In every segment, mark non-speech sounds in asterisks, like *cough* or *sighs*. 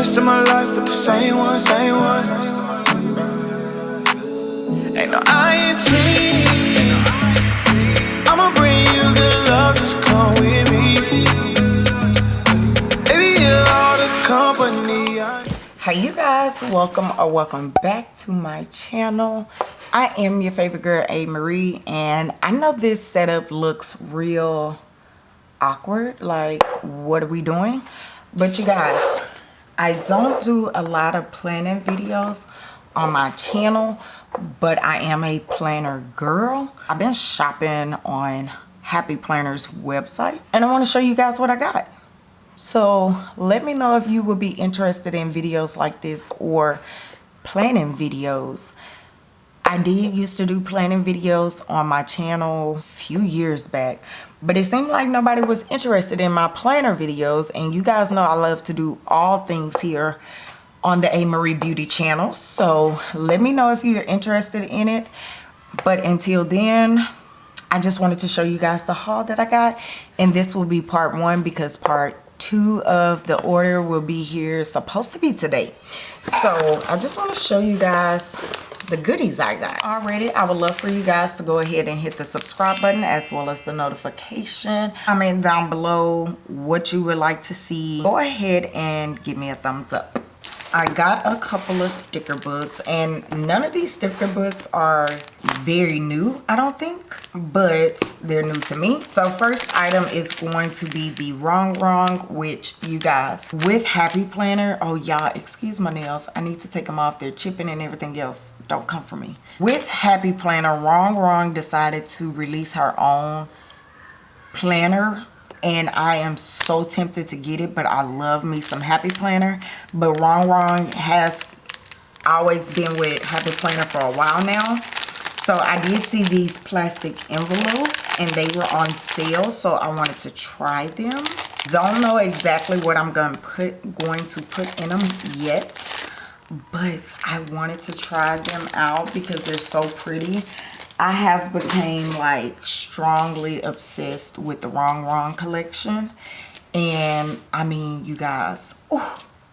rest of my life with the same one, same one. Ain't no INT. I'ma bring you good love, just come with me. Baby, you're all the company I hey you guys welcome or welcome back to my channel i am your favorite girl a marie and i know this setup looks real awkward like what are we doing but you guys i don't do a lot of planning videos on my channel but i am a planner girl i've been shopping on happy planners website and i want to show you guys what i got so let me know if you would be interested in videos like this or planning videos. I did used to do planning videos on my channel a few years back, but it seemed like nobody was interested in my planner videos. And you guys know I love to do all things here on the A. Marie Beauty channel. So let me know if you're interested in it. But until then, I just wanted to show you guys the haul that I got. And this will be part one because part two of the order will be here supposed to be today so i just want to show you guys the goodies i got. Already i would love for you guys to go ahead and hit the subscribe button as well as the notification. Comment down below what you would like to see. Go ahead and give me a thumbs up I got a couple of sticker books and none of these sticker books are very new, I don't think, but they're new to me. So first item is going to be the Rongrong, which you guys, with Happy Planner, oh y'all, excuse my nails. I need to take them off. They're chipping and everything else. Don't come for me. With Happy Planner, Rongrong decided to release her own planner and I am so tempted to get it but I love me some Happy Planner. But Rongrong has always been with Happy Planner for a while now. So I did see these plastic envelopes and they were on sale so I wanted to try them. Don't know exactly what I'm going to put going to put in them yet but I wanted to try them out because they're so pretty I have became like strongly obsessed with the Rongrong collection. And I mean, you guys, ooh,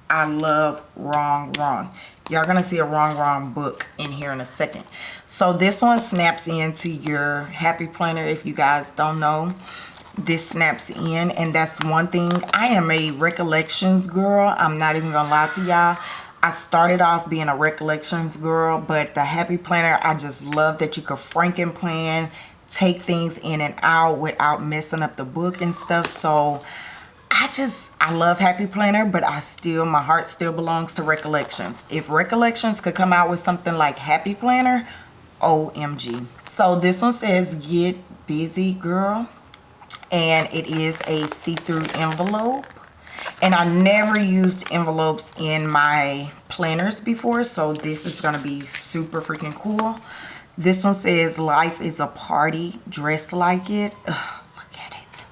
I love Rongrong. Y'all gonna see a Rongrong book in here in a second. So this one snaps into your Happy Planner if you guys don't know. This snaps in and that's one thing. I am a recollections girl. I'm not even gonna lie to y'all. I started off being a recollections girl, but the Happy Planner, I just love that you could franken plan, take things in and out without messing up the book and stuff. So I just, I love Happy Planner, but I still, my heart still belongs to Recollections. If Recollections could come out with something like Happy Planner, OMG. So this one says, get busy girl. And it is a see-through envelope and I never used envelopes in my planners before so this is to be super freaking cool. This one says life is a party dress like it. Ugh, look at it.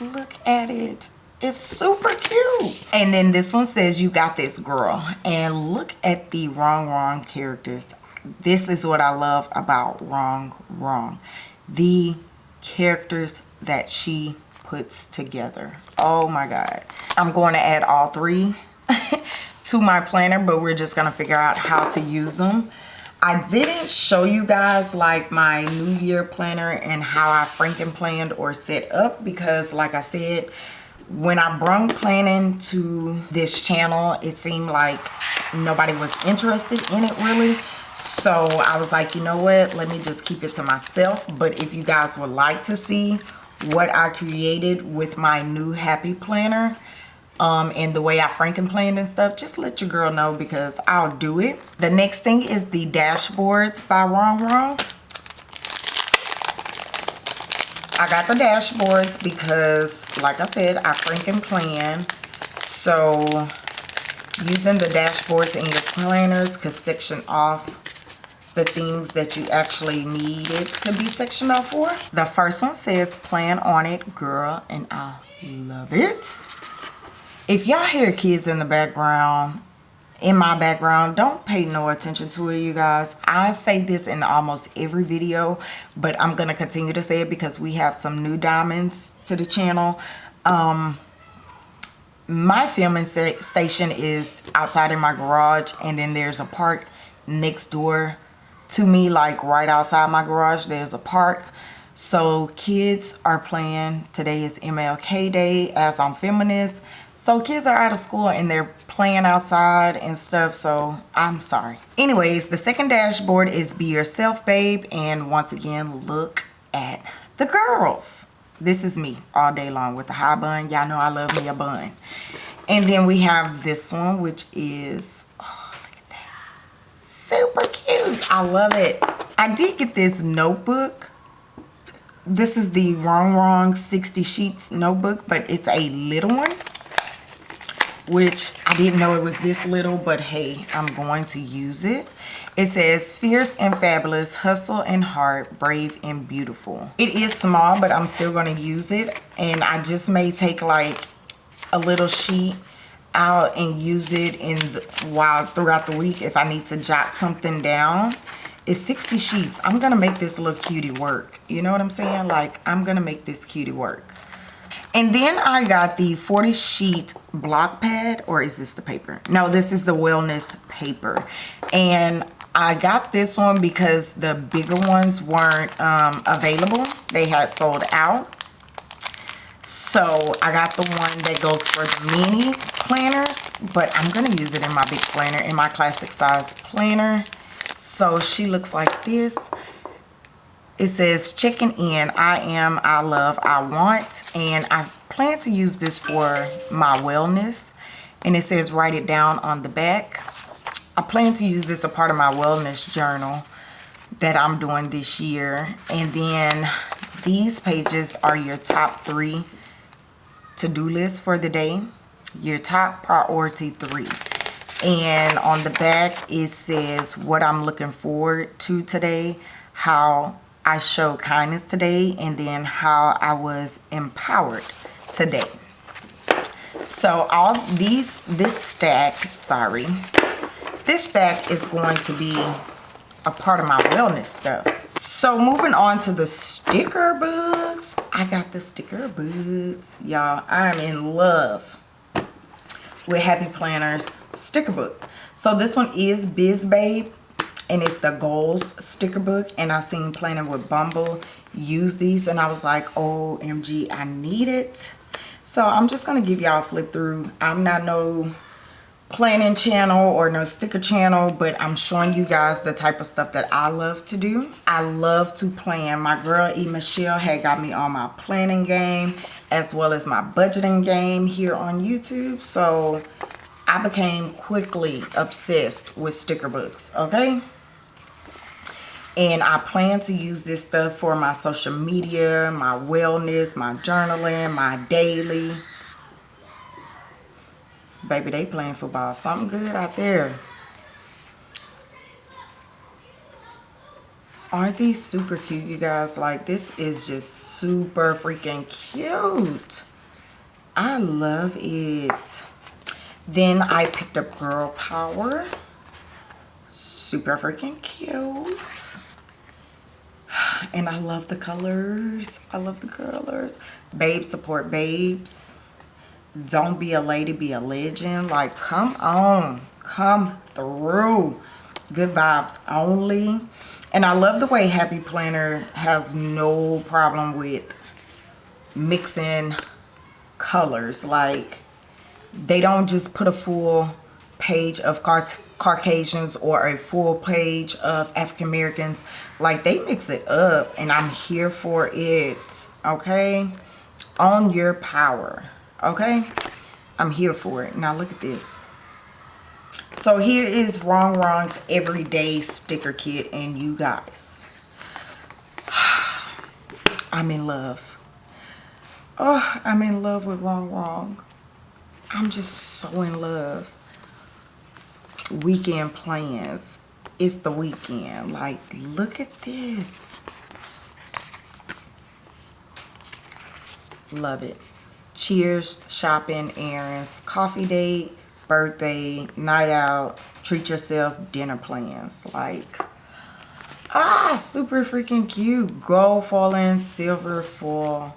Look at it. It's super cute. And then this one says you got this girl. And look at the Rongrong characters. This is what I love about wrong wrong. The characters that she puts together. Oh my god. I'm going to add all three *laughs* to my planner but we're just going to figure out how to use them. I didn't show you guys like my new year planner and how i franken planned or set up because like i said when i brung planning to this channel it seemed like nobody was interested in it really. So i was like you know what? Let me just keep it to myself. But if you guys would like to see what I created with my new happy planner um, and the way I franken planned and stuff, just let your girl know because I'll do it. The next thing is the dashboards by Rongrong. I got the dashboards because, like I said, I franken plan. So, using the dashboards in your planners could section off the things that you actually needed to be sectioned off for. The first one says plan on it, girl, and I love it. If y'all hear kids in the background, in my background, don't pay no attention to it, you guys. I say this in almost every video, but I'm to continue to say it because we have some new diamonds to the channel. Um, my filming station is outside in my garage and then there's a park next door to me like right outside my garage there's a park. So kids are playing today is mlk day as i'm feminist. So kids are out of school and they're playing outside and stuff so i'm sorry. Anyways the second dashboard is be yourself babe and once again look at the girls. This is me all day long with the high bun. Y'all know i love me a bun. And then we have this one which is oh, super cute i love it i did get this notebook this is the Rongrong 60 sheets notebook but it's a little one which I didn't know it was this little, but hey, I'm going to use it. It says, fierce and fabulous, hustle and heart, brave and beautiful. It is small, but I'm still going to use it. And I just may take like a little sheet out and use it in the, while throughout the week if I need to jot something down. It's 60 sheets. I'm going to make this little cutie work. You know what I'm saying? Like, I'm going to make this cutie work. And then I got the 40 sheet block pad, or is this the paper? No, this is the wellness paper. And I got this one because the bigger ones weren't um, available. They had sold out. So I got the one that goes for the mini planners, but I'm gonna use it in my big planner, in my classic size planner. So she looks like this. It says checking in i am i love i want and i plan to use this for my wellness. And it says write it down on the back. I plan to use this a part of my wellness journal that i'm doing this year. And then these pages are your top three to-do list for the day your top priority three and on the back it says what i'm looking forward to today how I showed kindness today and then how I was empowered today. So all these, this stack, sorry, this stack is going to be a part of my wellness stuff. So moving on to the sticker books. I got the sticker books. Y'all, I'm in love with Happy Planners sticker book. So this one is Biz Babe and it's the goals sticker book and i seen planning with bumble use these and i was like oh, omg i need it so i'm just gonna give y'all a flip through i'm not no planning channel or no sticker channel but i'm showing you guys the type of stuff that i love to do. I love to plan. My girl e. Michelle had got me on my planning game as well as my budgeting game here on youtube. So i became quickly obsessed with sticker books okay? And I plan to use this stuff for my social media, my wellness, my journaling, my daily. Baby, they playing football. Something good out there. Aren't these super cute, you guys? Like, this is just super freaking cute. I love it. Then I picked up Girl Power. Super freaking cute and I love the colors. I love the colors. Babes support babes. Don't be a lady, be a legend. Like, come on. Come through. Good vibes only. And I love the way Happy Planner has no problem with mixing colors. Like, they don't just put a full page of cartoon Caucasians or a full page of African Americans. Like they mix it up and I'm here for it. Okay. on your power. Okay. I'm here for it. Now look at this. So here is Rongrong's Everyday Sticker Kit and you guys. *sighs* I'm in love. Oh, I'm in love with Rongrong. I'm just so in love weekend plans. It's the weekend. Like, look at this. Love it. Cheers, shopping, errands, coffee date, birthday, night out, treat yourself, dinner plans. Like, ah, super freaking cute. Gold falling, silver fall.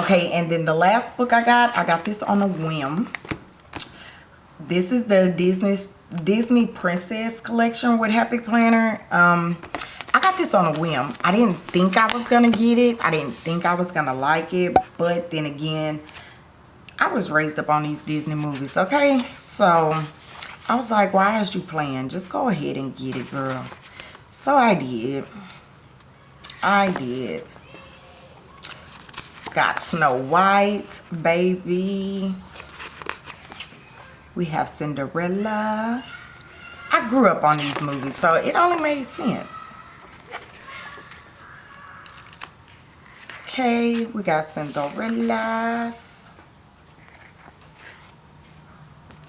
Okay, and then the last book I got, I got this on a whim. This is the Disney Disney Princess Collection with Happy Planner. Um, I got this on a whim. I didn't think I was going to get it. I didn't think I was going to like it. But then again, I was raised up on these Disney movies, okay? So, I was like, why is you playing? Just go ahead and get it, girl. So, I did. I did. Got Snow White, baby. We have Cinderella. I grew up on these movies, so it only made sense. Okay, we got Cinderella's.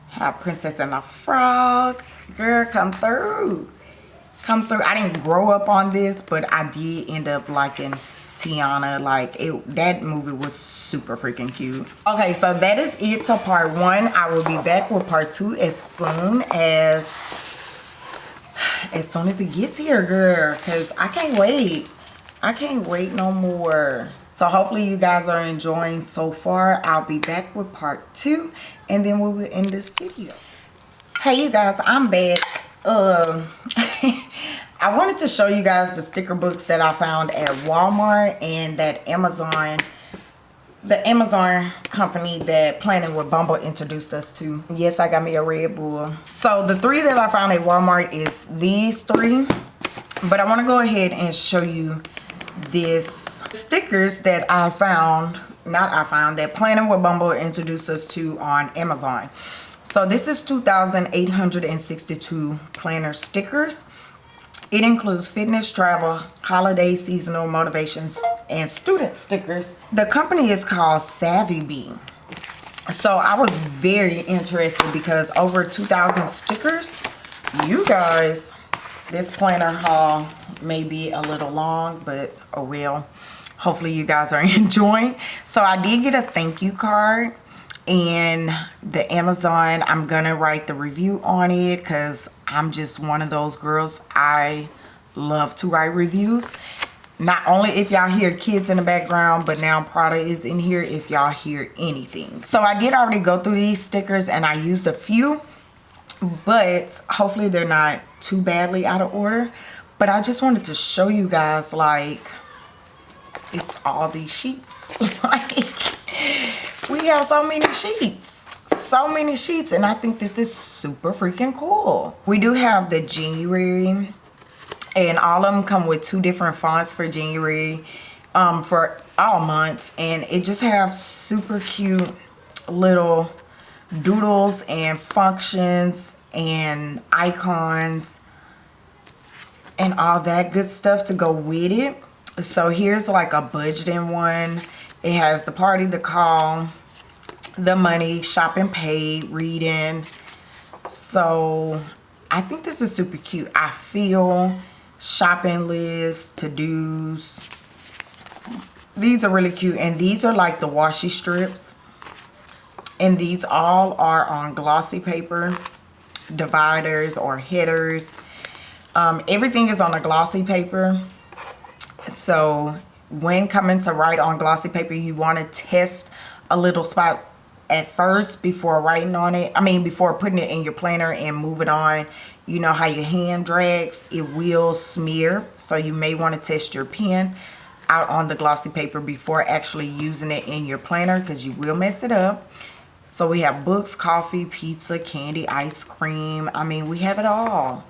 Have Princess and the Frog. Girl, come through. Come through. I didn't grow up on this, but I did end up liking Tiana. Like, it, that movie was super freaking cute. Okay, so that is it to part one. I will be back with part two as soon as *sighs* as soon as it gets here, girl. Because I can't wait. I can't wait no more. So hopefully you guys are enjoying so far. I'll be back with part two. And then we will end this video. Hey, you guys. I'm back. Uh, *laughs* I wanted to show you guys the sticker books that I found at Walmart and that Amazon the Amazon company that Planning with Bumble introduced us to. Yes, I got me a Red Bull. So the three that I found at Walmart is these three. But I want to go ahead and show you this stickers that I found, not I found, that Planning with Bumble introduced us to on Amazon. So this is 2,862 planner stickers. It includes fitness, travel, holiday, seasonal, motivations, and student stickers. The company is called Savvy Bee. So I was very interested because over 2,000 stickers. You guys, this planner haul may be a little long, but oh well. Hopefully you guys are *laughs* enjoying. So I did get a thank you card and the Amazon I'm gonna write the review on it because I'm just one of those girls I love to write reviews not only if y'all hear kids in the background but now Prada is in here if y'all hear anything so I did already go through these stickers and I used a few but hopefully they're not too badly out of order but I just wanted to show you guys like it's all these sheets. *laughs* Like we have so many sheets. So many sheets. And I think this is super freaking cool. We do have the January and all of them come with two different fonts for January um, for all months. And it just have super cute little doodles and functions and icons and all that good stuff to go with it so here's like a budgeting one it has the party to call, the money, shopping paid, reading. So I think this is super cute. I feel shopping list to-dos. These are really cute. And these are like the washi strips. And these all are on glossy paper, dividers or headers. Um, everything is on a glossy paper. So when coming to write on glossy paper you want to test a little spot at first before writing on it. I mean before putting it in your planner and move it on. You know how your hand drags it will smear so you may want to test your pen out on the glossy paper before actually using it in your planner because you will mess it up. So we have books coffee pizza candy ice cream. I mean we have it all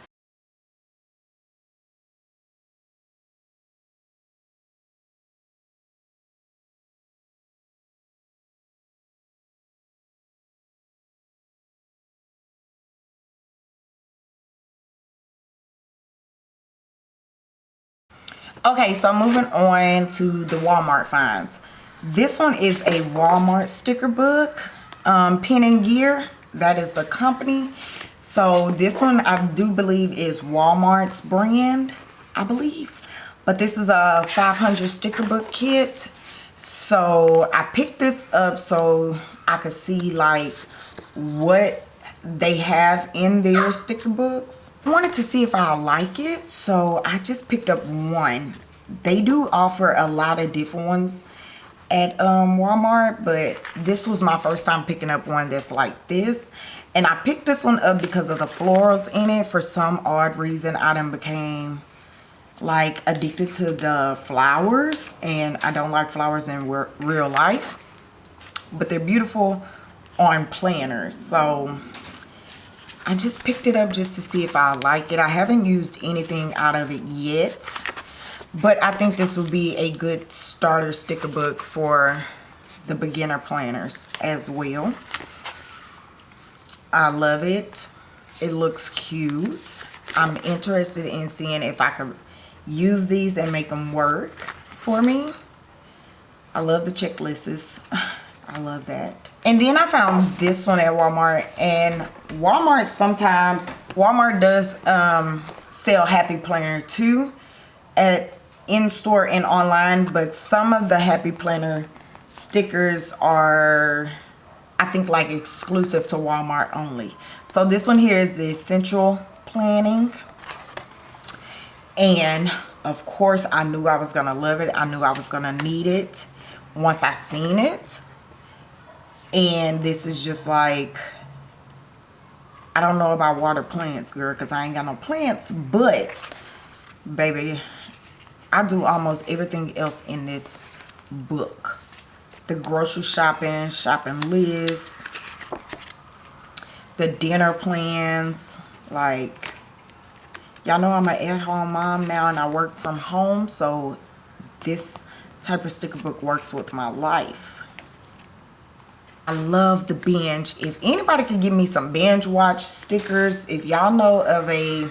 okay so moving on to the walmart finds. This one is a walmart sticker book um, pen and gear. That is the company. So this one i do believe is walmart's brand i believe. But this is a 500 sticker book kit. So i picked this up so i could see like what they have in their sticker books wanted to see if I like it, so I just picked up one. They do offer a lot of different ones at um, Walmart, but this was my first time picking up one that's like this. And I picked this one up because of the florals in it. For some odd reason, I then became like addicted to the flowers. And I don't like flowers in real life. But they're beautiful on planners. So I just picked it up just to see if I like it. I haven't used anything out of it yet. But I think this will be a good starter sticker book for the beginner planners as well. I love it. It looks cute. I'm interested in seeing if I could use these and make them work for me. I love the checklists. *laughs* I love that. And then I found this one at Walmart. And Walmart sometimes, Walmart does um, sell Happy Planner too at in-store and online. But some of the Happy Planner stickers are, I think, like exclusive to Walmart only. So this one here is the Essential Planning. And of course, I knew I was going to love it. I knew I was going to need it once I seen it and this is just like I don't know about water plants girl because I ain't got no plants but baby I do almost everything else in this book. The grocery shopping shopping list the dinner plans like y'all know I'm an at-home mom now and I work from home so this type of sticker book works with my life I love the binge. If anybody could give me some binge watch stickers, if y'all know of a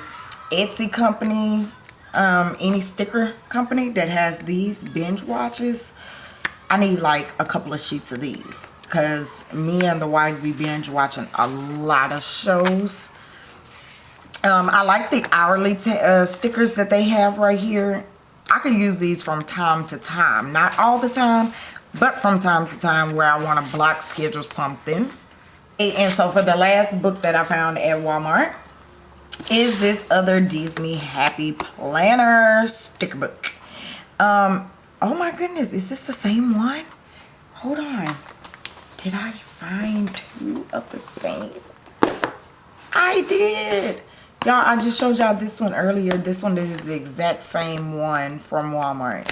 Etsy company, um, any sticker company that has these binge watches, I need like a couple of sheets of these. Because me and the wife, we binge watching a lot of shows. Um, I like the hourly uh, stickers that they have right here. I could use these from time to time. Not all the time, but from time to time where I want to block schedule something. And so for the last book that I found at Walmart is this other Disney Happy Planner sticker book. Um, oh my goodness, is this the same one? Hold on. Did I find two of the same? I did. Y'all, I just showed y'all this one earlier. This one is the exact same one from Walmart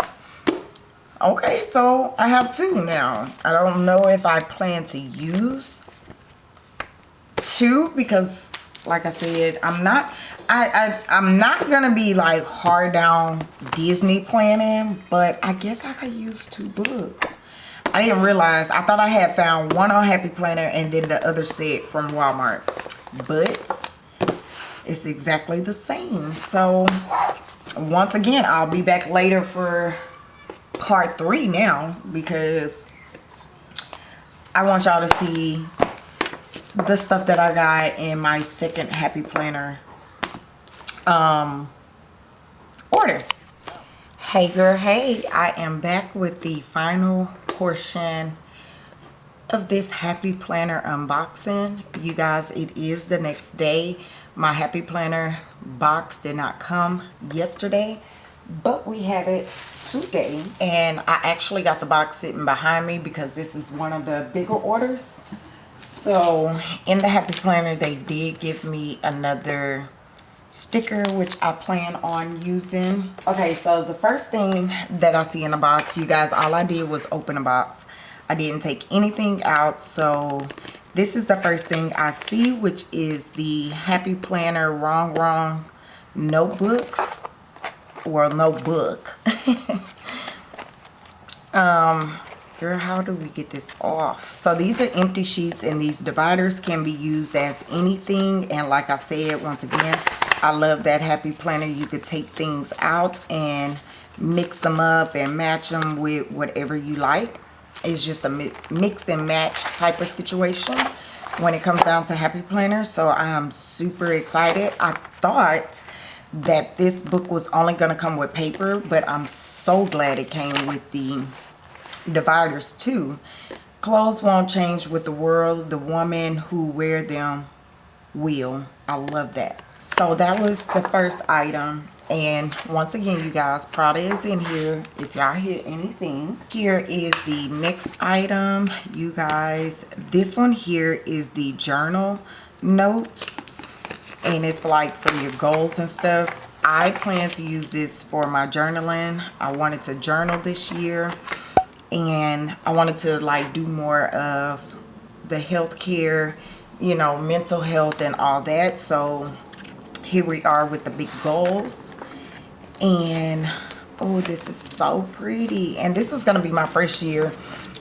okay so i have two now. I don't know if i plan to use two because like i said i'm not i, I i'm not gonna be like hard down disney planning but i guess i could use two books. I didn't realize i thought i had found one on happy planner and then the other set from walmart. But it's exactly the same. So once again i'll be back later for part three now because I want y'all to see the stuff that I got in my second Happy Planner um, order. Hey girl, hey, I am back with the final portion of this Happy Planner unboxing. You guys, it is the next day. My Happy Planner box did not come yesterday but we have it today. And I actually got the box sitting behind me because this is one of the bigger orders. So in the happy planner they did give me another sticker which I plan on using. Okay so the first thing that I see in the box you guys all I did was open a box. I didn't take anything out. So this is the first thing I see which is the happy planner Rongrong notebooks or no book. *laughs* um, girl, how do we get this off? So these are empty sheets and these dividers can be used as anything. And like I said, once again, I love that Happy Planner. You could take things out and mix them up and match them with whatever you like. It's just a mix and match type of situation when it comes down to Happy Planner. So I am super excited. I thought that this book was only going to come with paper but I'm so glad it came with the dividers too. Clothes won't change with the world. The woman who wear them will. I love that. So that was the first item. And once again you guys prada is in here. If y'all hear anything here is the next item. You guys this one here is the journal notes and it's like for your goals and stuff. I plan to use this for my journaling. I wanted to journal this year and i wanted to like do more of the healthcare you know mental health and all that. So here we are with the big goals. And oh this is so pretty. And this is going to be my first year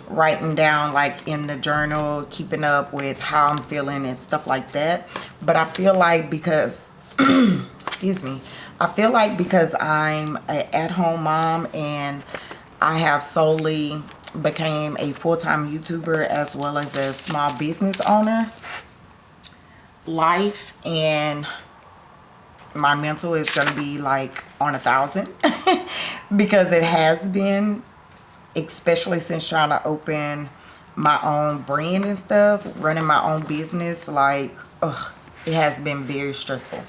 writing down like in the journal keeping up with how i'm feeling and stuff like that. But i feel like because *clears throat* excuse me i feel like because i'm a at-home mom and i have solely became a full-time youtuber as well as a small business owner life and my mental is going to be like on a thousand *laughs* because it has been especially since trying to open my own brand and stuff running my own business like ugh, it has been very stressful.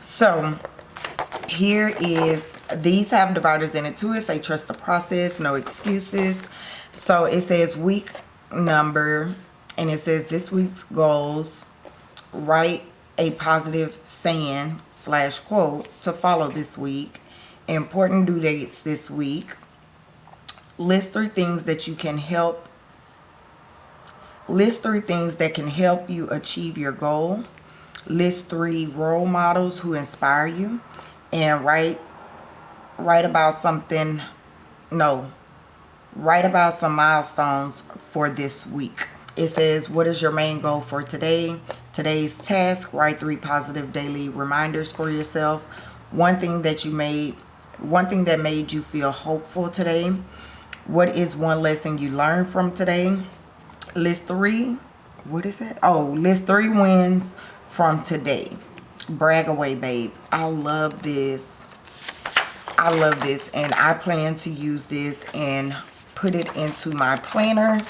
So here is these have dividers in it too. It say trust the process no excuses. So it says week number and it says this week's goals write a positive saying slash quote to follow this week. Important due dates this week list three things that you can help list three things that can help you achieve your goal list three role models who inspire you and write write about something no write about some milestones for this week. It says what is your main goal for today? Today's task write three positive daily reminders for yourself. One thing that you made one thing that made you feel hopeful today what is one lesson you learned from today? List three what is it? Oh list three wins from today. Brag away babe. I love this. I love this and i plan to use this and put it into my planner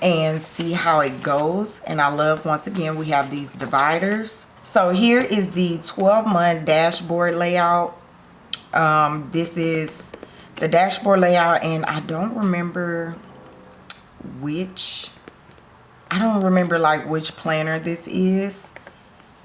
and see how it goes. And I love once again we have these dividers. So here is the 12 month dashboard layout. Um, this is the dashboard layout and I don't remember which I don't remember like which planner this is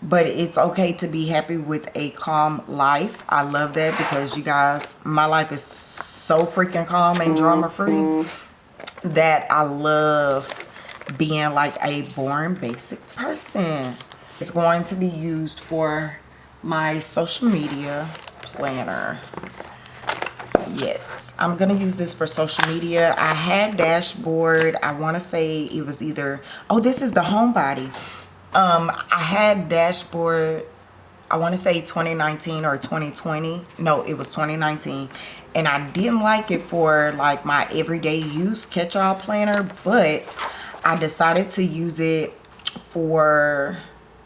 but it's okay to be happy with a calm life I love that because you guys my life is so freaking calm and drama free mm-hmm. that I love being like a born basic person. It's going to be used for my social media planner. Yes, I'm to use this for social media. I had dashboard. I want to say it was either, oh, this is the homebody. Um, I had dashboard I want to say 2019 or 2020. No, it was 2019 and I didn't like it for like my everyday use catch-all planner but I decided to use it for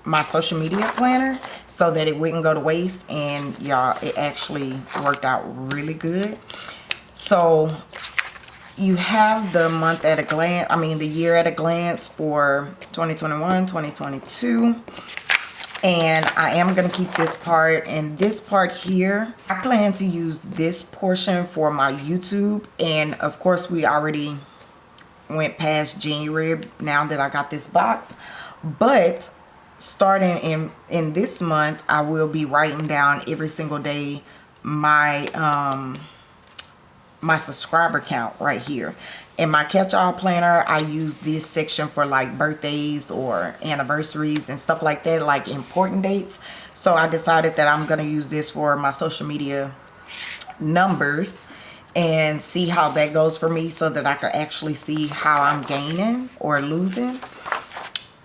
my social media planner so that it wouldn't go to waste and y'all it actually worked out really good. So you have the month at a glance I mean the year at a glance for 2021 2022 and I am going to keep this part and this part here I plan to use this portion for my YouTube and of course we already went past January now that I got this box. But starting in in this month I will be writing down every single day my um my subscriber count right here. In my catch-all planner i use this section for like birthdays or anniversaries and stuff like that like important dates. So i decided that i'm going to use this for my social media numbers and see how that goes for me so that i can actually see how i'm gaining or losing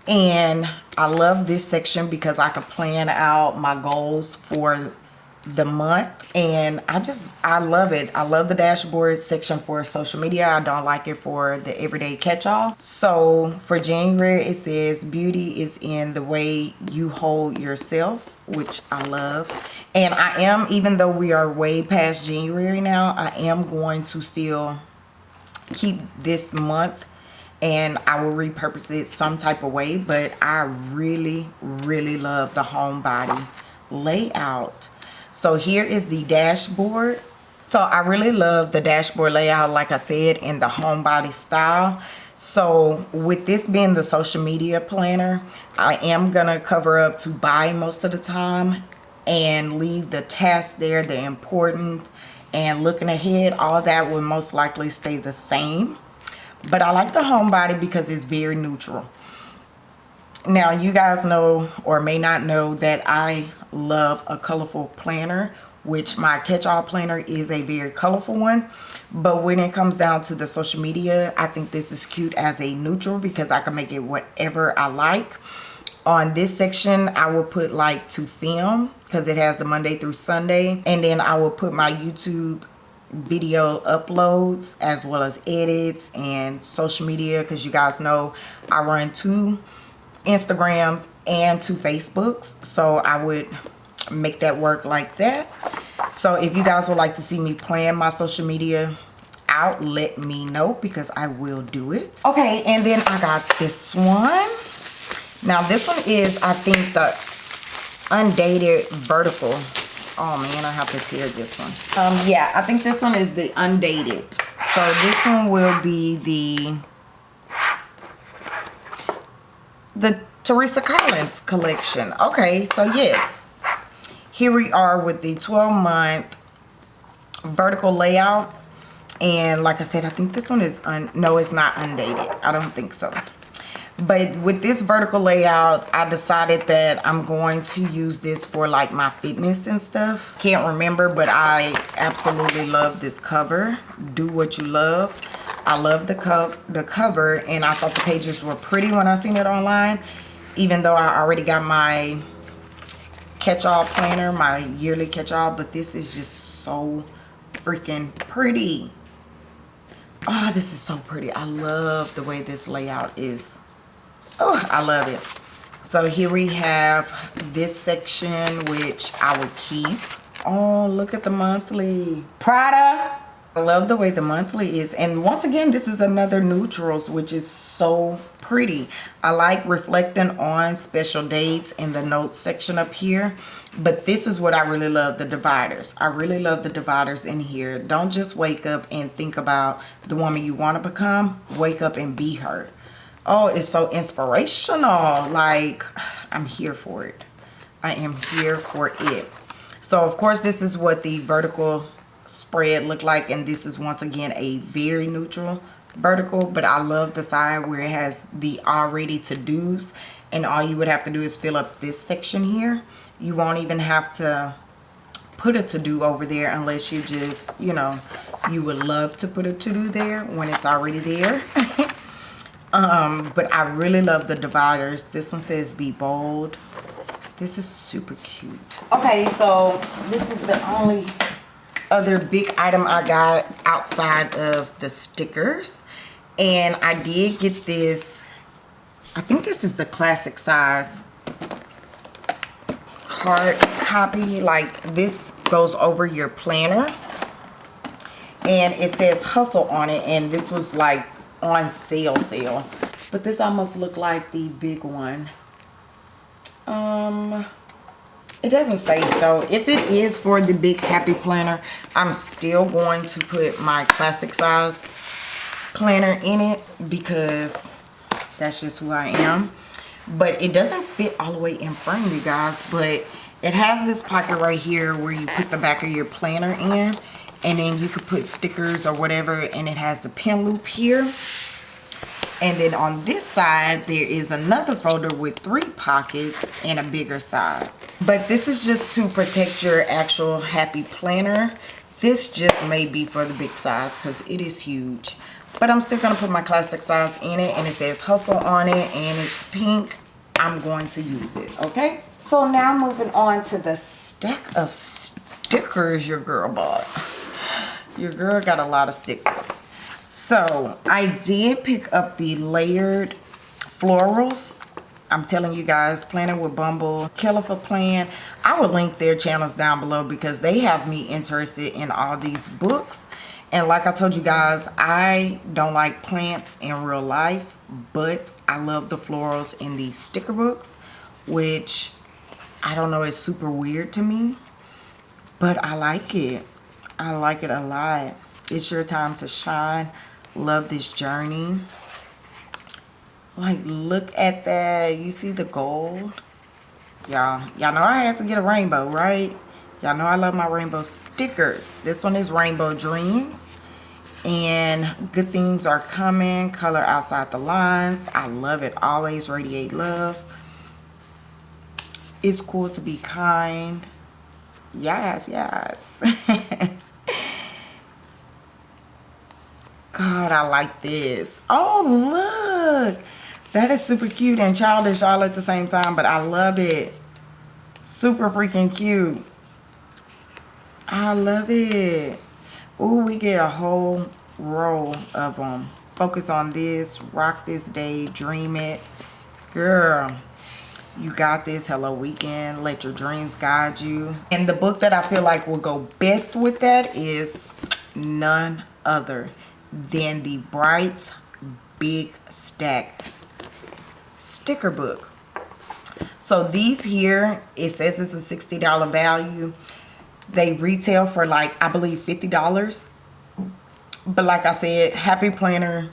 and i love this section because i can plan out my goals for the month. And i just i love it. I love the dashboard section for social media. I don't like it for the everyday catch-all. So for january it says beauty is in the way you hold yourself which i love. And i am even though we are way past january now i am going to still keep this month and I will repurpose it some type of way but I really really love the homebody layout. So here is the dashboard. So i really love the dashboard layout like i said in the homebody style. So with this being the social media planner i am gonna cover up to buy most of the time and leave the tasks there the important and looking ahead all that will most likely stay the same but i like the homebody because it's very neutral. Now you guys know or may not know that i love a colorful planner which my catch-all planner is a very colorful one. But when it comes down to the social media i think this is cute as a neutral because i can make it whatever i like. On this section i will put like to film because it has the monday through sunday. And then i will put my youtube video uploads as well as edits and social media because you guys know i run two instagrams and two facebooks so i would make that work like that. So if you guys would like to see me plan my social media out let me know because i will do it. Okay and then i got this one. Now this one is i think the undated vertical oh man i have to tear this one. Um yeah i think this one is the undated. So this one will be the the teresa collins collection. Okay so yes. Here we are with the 12 month vertical layout. And like i said i think this one is un no it's not undated. I don't think so but with this vertical layout i decided that i'm going to use this for like my fitness and stuff. Can't remember but i absolutely love this cover. Do what you love. I love the cup the cover and i thought the pages were pretty when i seen it online even though i already got my catch-all planner my yearly catch-all but this is just so freaking pretty. Oh this is so pretty. I love the way this layout is oh i love it so here we have this section which i will keep oh look at the monthly prada I love the way the monthly is. And once again, this is another neutrals, which is so pretty. I like reflecting on special dates in the notes section up here. But this is what I really love, the dividers. I really love the dividers in here. Don't just wake up and think about the woman you want to become. Wake up and be her. Oh, it's so inspirational. Like, I'm here for it. I am here for it. So, of course, this is what the vertical spread look like and this is once again a very neutral vertical but I love the side where it has the already to-dos and all you would have to do is fill up this section here you won't even have to put a to-do over there unless you just you know you would love to put a to-do there when it's already there *laughs* um but I really love the dividers this one says be bold this is super cute okay so this is the only other big item I got outside of the stickers. And I did get this, I think this is the classic size hard copy. Like this goes over your planner. And it says hustle on it. And this was like on sale sale. But this almost looked like the big one. Um, it doesn't say so if it is for the big happy planner i'm still going to put my classic size planner in it because that's just who i am but it doesn't fit all the way in frame you guys but it has this pocket right here where you put the back of your planner in and then you could put stickers or whatever and it has the pin loop here. And then on this side there is another folder with three pockets and a bigger side. But this is just to protect your actual happy planner. This just may be for the big size because it is huge. But i'm still going to put my classic size in it and it says hustle on it and it's pink. I'm going to use it okay? So now moving on to the stack of stickers your girl bought your girl got a lot of stickers so i did pick up the layered florals I'm telling you guys, Planning with Bumble, for Plan. I will link their channels down below because they have me interested in all these books. And like I told you guys, I don't like plants in real life, but I love the florals in these sticker books, which I don't know is super weird to me. but I like it. I like it a lot. It's your time to shine. Love this journey. Like, look at that. You see the gold? Y'all, y'all know I have to get a rainbow, right? Y'all know I love my rainbow stickers. This one is Rainbow Dreams. And good things are coming. Color outside the lines. I love it. Always radiate love. It's cool to be kind. Yes, yes. *laughs* God, I like this. Oh, look. That is super cute and childish all at the same time, but I love it. Super freaking cute. I love it. Ooh, we get a whole row of them. Focus on this. Rock this day. Dream it. Girl, you got this. Hello Weekend. Let your dreams guide you. And the book that I feel like will go best with that is none other than the Bright's Big Stack sticker book. So these here, it says it's a $60 value. They retail for like i believe 50 dollars. But like i said happy planner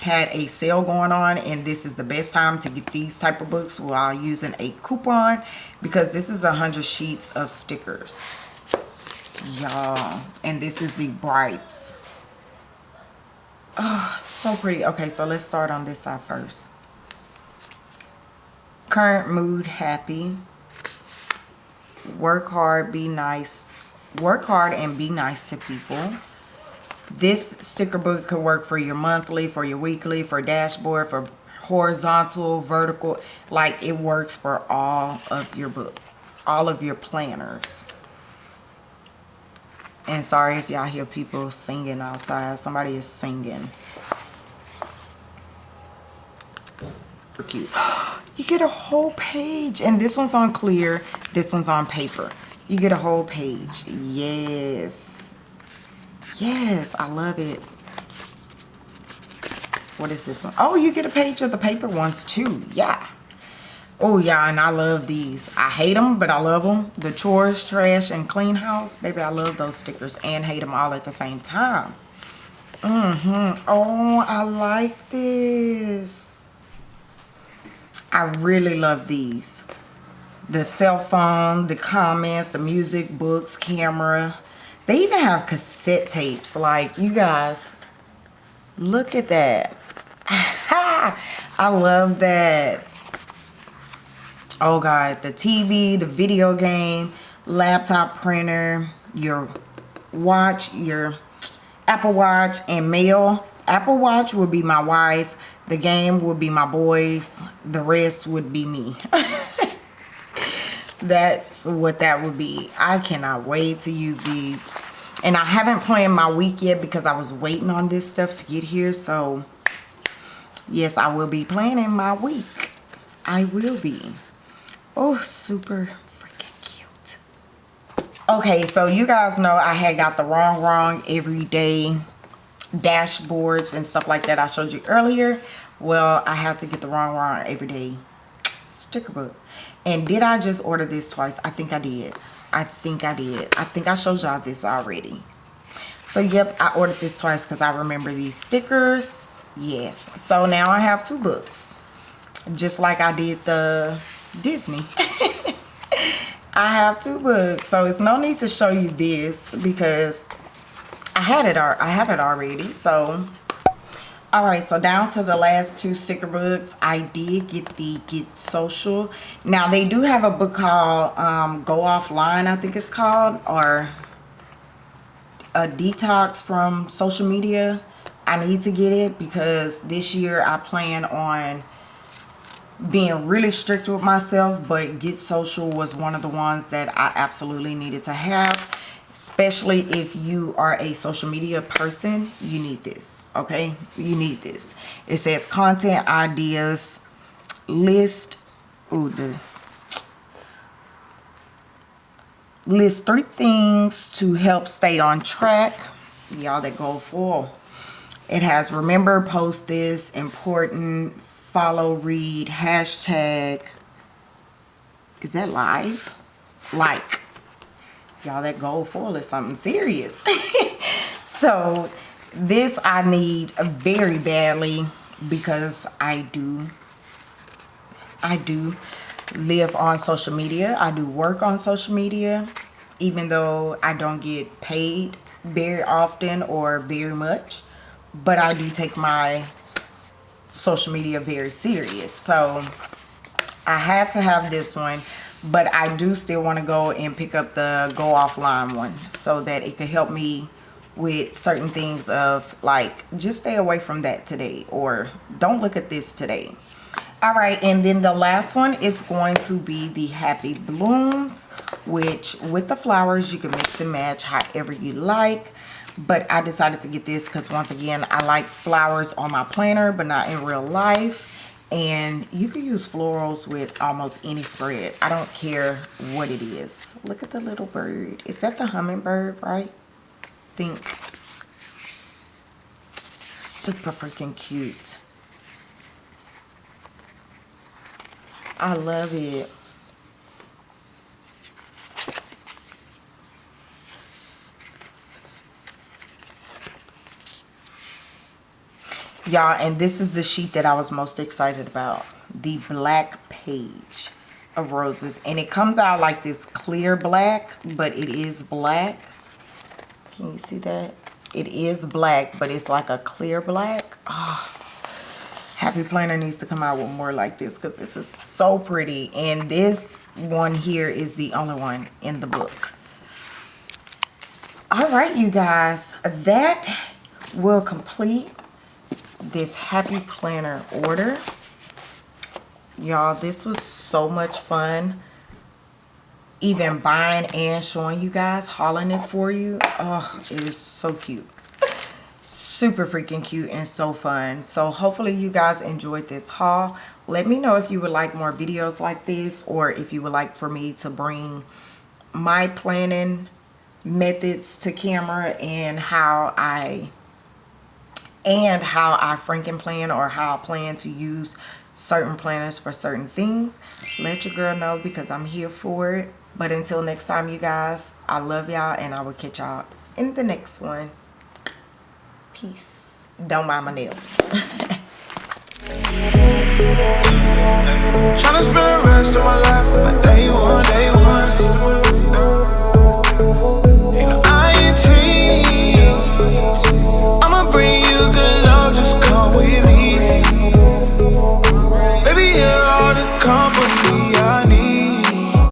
had a sale going on and this is the best time to get these type of books while using a coupon because this is a hundred sheets of stickers y'all. And this is the brights oh so pretty. Okay so let's start on this side first. Current mood happy. Work hard be nice. Work hard and be nice to people. This sticker book could work for your monthly for your weekly for dashboard for horizontal vertical. Like it works for all of your book all of your planners and sorry if y'all hear people singing outside. Somebody is singing. Cute you get a whole page. And this one's on clear. This one's on paper. You get a whole page. Yes. Yes i love it. What is this one? Oh, you get a page of the paper ones too. Yeah oh yeah and i love these i hate them but i love them the chores trash and clean house baby i love those stickers and hate them all at the same time mm-hmm oh i like this i really love these the cell phone, the comments, the music, books, camera. They even have cassette tapes. Like, you guys, look at that. *laughs* I love that. Oh, God. The TV, the video game, laptop printer, your watch, your Apple Watch, and mail. Apple Watch would be my wife. The game would be my boys. The rest would be me. *laughs* that's what that would be i cannot wait to use these and i haven't planned my week yet because i was waiting on this stuff to get here so yes i will be planning my week i will be oh super freaking cute okay so you guys know i had got the Rongrong everyday dashboards and stuff like that i showed you earlier well i had to get the Rongrong everyday sticker book and did I just order this twice? I think I did. I think I did. I think I showed y'all this already. So, yep, I ordered this twice because I remember these stickers. Yes. So, now I have two books. Just like I did the Disney. I have two books. So, it's no need to show you this because I had it. I have it already. So, all right so down to the last two sticker books i did get the get social now they do have a book called um, go offline i think it's called or a detox from social media i need to get it because this year i plan on being really strict with myself but get social was one of the ones that i absolutely needed to have especially if you are a social media person you need this okay? You need this. It says content ideas list ooh, the list three things to help stay on track. Y'all that go full. It has remember post this important follow read hashtag is that live? Like. Y'all that gold foil is something serious. *laughs* So this i need very badly because i do i do live on social media. I do work on social media even though i don't get paid very often or very much. But i do take my social media very serious. So i had to have this one but I do still want to go and pick up the go offline one so that it could help me with certain things of like just stay away from that today or don't look at this today. All right and then the last one is going to be the happy blooms which with the flowers you can mix and match however you like but i decided to get this because once again i like flowers on my planner but not in real life. And you can use florals with almost any spread. I don't care what it is. Look at the little bird. Is that the hummingbird right? Think. Super freaking cute. I love it y'all and this is the sheet that i was most excited about. The black page of roses. And it comes out like this clear black but it is black. Can you see that? It is black but it's like a clear black. Oh, happy planner needs to come out with more like this because this is so pretty. And this one here is the only one in the book. All right you guys. That will complete this happy planner order. Y'all this was so much fun. Even buying and showing you guys hauling it for you. Oh it is so cute. Super freaking cute and so fun. So hopefully you guys enjoyed this haul. Let me know if you would like more videos like this or if you would like for me to bring my planning methods to camera and how I and how I franken plan or how I plan to use certain planners for certain things. Let your girl know because I'm here for it. But until next time you guys I love y'all and I will catch y'all in the next one. Peace. Don't mind my nails. *laughs* Spend the rest of my life with a day one, day